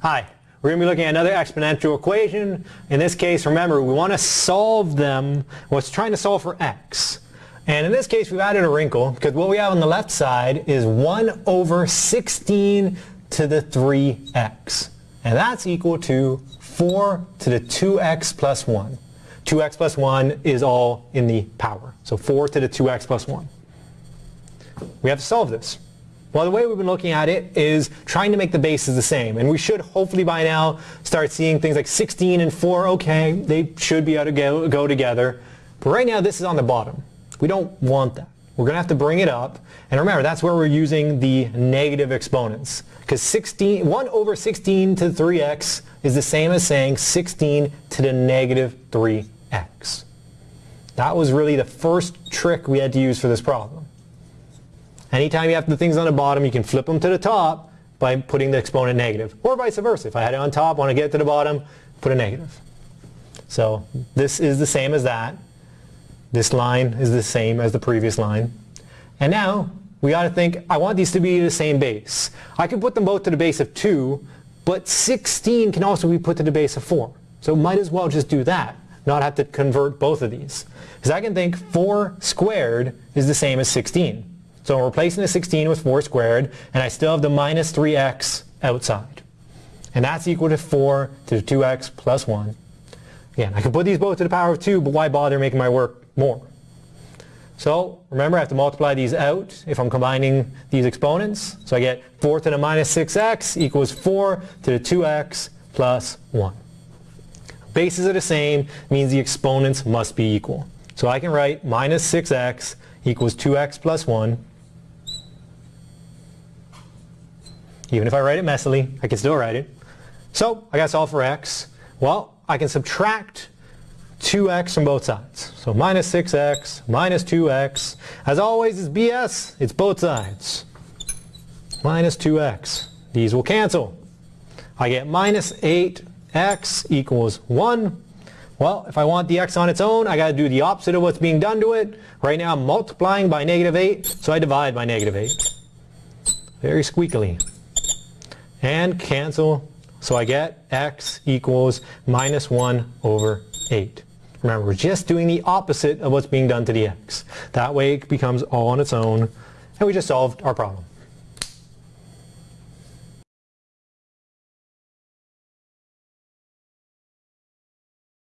Hi, we're going to be looking at another exponential equation. In this case, remember, we want to solve them, well, it's trying to solve for x. And in this case, we've added a wrinkle because what we have on the left side is 1 over 16 to the 3x. And that's equal to 4 to the 2x plus 1. 2x plus 1 is all in the power. So 4 to the 2x plus 1. We have to solve this. Well, the way we've been looking at it is trying to make the bases the same. And we should hopefully by now start seeing things like 16 and 4, okay, they should be able to go, go together. But right now this is on the bottom. We don't want that. We're going to have to bring it up. And remember, that's where we're using the negative exponents. Because 16, 1 over 16 to the 3x is the same as saying 16 to the negative 3x. That was really the first trick we had to use for this problem. Anytime you have the things on the bottom, you can flip them to the top by putting the exponent negative. Or vice versa. If I had it on top, want to get it to the bottom, put a negative. So this is the same as that. This line is the same as the previous line. And now we got to think, I want these to be the same base. I could put them both to the base of 2, but 16 can also be put to the base of 4. So might as well just do that, not have to convert both of these. Because I can think 4 squared is the same as 16. So I'm replacing the 16 with 4 squared, and I still have the minus 3x outside. And that's equal to 4 to the 2x plus 1. Again, I can put these both to the power of 2, but why bother making my work more? So remember, I have to multiply these out if I'm combining these exponents. So I get 4 to the minus 6x equals 4 to the 2x plus 1. Bases are the same, means the exponents must be equal. So I can write minus 6x equals 2x plus 1 Even if I write it messily, I can still write it. So I got to solve for x. Well, I can subtract 2x from both sides. So minus 6x minus 2x. As always, it's BS. It's both sides. Minus 2x. These will cancel. I get minus 8x equals 1. Well, if I want the x on its own, I got to do the opposite of what's being done to it. Right now I'm multiplying by negative 8, so I divide by negative 8. Very squeakily and cancel. So I get x equals minus 1 over 8. Remember, we're just doing the opposite of what's being done to the x. That way it becomes all on its own, and we just solved our problem.